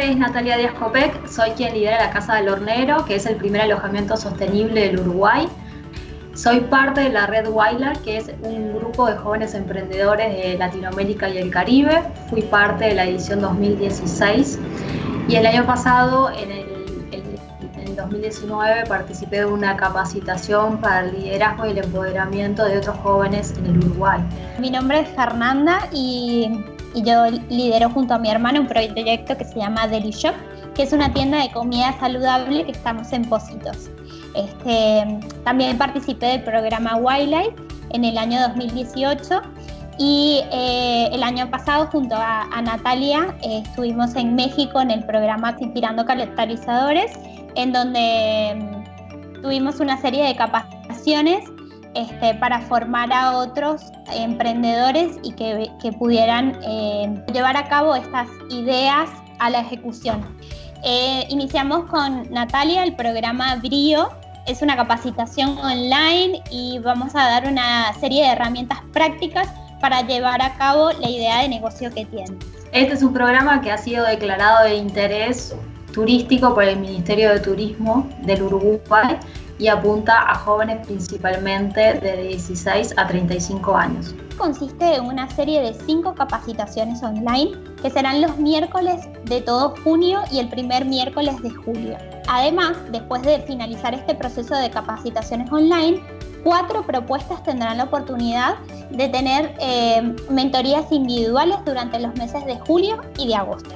nombre es Natalia Díaz Copec, soy quien lidera la Casa del Hornero, que es el primer alojamiento sostenible del Uruguay. Soy parte de la Red Wildlife, que es un grupo de jóvenes emprendedores de Latinoamérica y el Caribe. Fui parte de la edición 2016 y el año pasado, en el, 2019, participé de una capacitación para el liderazgo y el empoderamiento de otros jóvenes en el Uruguay. Mi nombre es Fernanda y, y yo lidero junto a mi hermana un proyecto que se llama Deli Shop, que es una tienda de comida saludable que estamos en Positos. Este, también participé del programa Wildlife en el año 2018 y eh, el año pasado junto a, Natalia eh, estuvimos en México en el programa Inspirando Catalizadores, en donde mm, tuvimos una serie de capacitaciones este, para formar a otros emprendedores y que, pudieran eh, llevar a cabo estas ideas a la ejecución. iniciamos con Natalia el programa Brío, es una capacitación online y vamos a dar una serie de herramientas prácticas para llevar a cabo la idea de negocio que tiene. Este es un programa que ha sido declarado de interés turístico por el Ministerio de Turismo del Uruguay y apunta a jóvenes principalmente de 16 a 35 años. Consiste en una serie de cinco capacitaciones online que serán los miércoles de todo junio y el primer miércoles de julio. Además, después de finalizar este proceso de capacitaciones online, cuatro propuestas tendrán la oportunidad de tener eh, mentorías individuales durante los meses de julio y de agosto.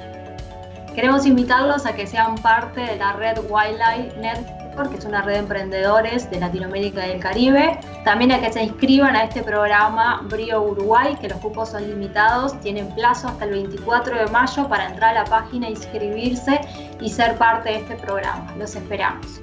Queremos invitarlos a que sean parte de la red Wildlife Que es una red de emprendedores de Latinoamérica y el Caribe. También a que se inscriban a este programa Brio Uruguay, que los cupos son limitados, tienen plazo hasta el 24 de mayo para entrar a la página, inscribirse y ser parte de este programa. Los esperamos.